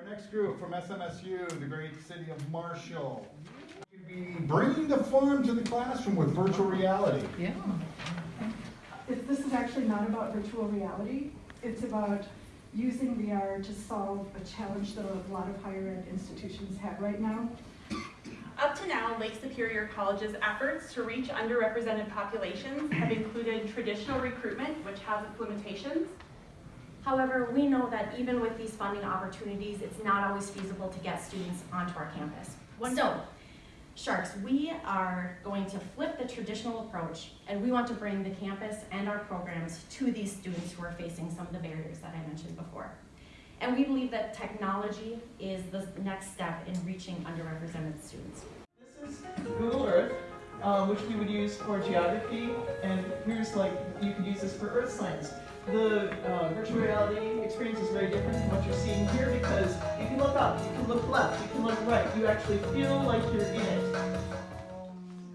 Our next group from SMSU, the great city of Marshall. We'll be bringing the farm to the classroom with virtual reality. Yeah. It- This is actually not about virtual reality. It's about using VR to solve a challenge that a lot of higher ed institutions have right now. Up to now, Lake Superior College's efforts to reach underrepresented populations have included traditional recruitment, which has its limitations. However, we know that even with these funding opportunities, it's not always feasible to get students onto our campus. So, Sharks, we are going to flip the traditional approach and we want to bring the campus and our programs to these students who are facing some of the barriers that I mentioned before. And we believe that technology is the next step in reaching underrepresented students. Um, which we would use for geography, and here's like, you could use this for earth science. The uh, virtual reality experience is very different from what you're seeing here because you can look up, you can look left, you can look right, you actually feel like you're in it.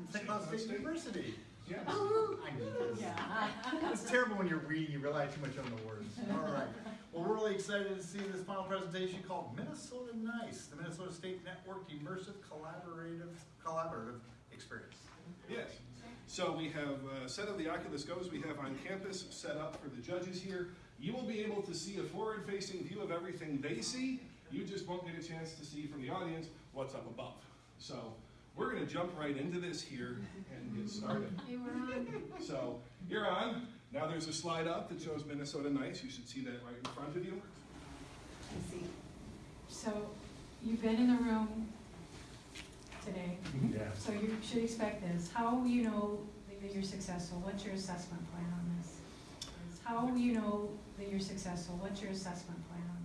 St. Cloud State University. Yes. I knew this. It's terrible when you're reading, you rely too much on the words. All right. Well, we're really excited to see this final presentation called Minnesota Nice, the Minnesota State Networked Immersive Collaborative Collaborative Experience. Yes. So we have a set of the Oculus Go's we have on campus set up for the judges here. You will be able to see a forward-facing view of everything they see. You just won't get a chance to see from the audience what's up above. So we're going to jump right into this here and get started. You're on. So you're on. Now there's a slide up that shows Minnesota Nice. You should see that right in front of you. I see. So you've been in the room today, mm-hmm. Yeah. so you should expect this. How will you know that you're successful? What's your assessment plan on this? How will you know that you're successful? What's your assessment plan on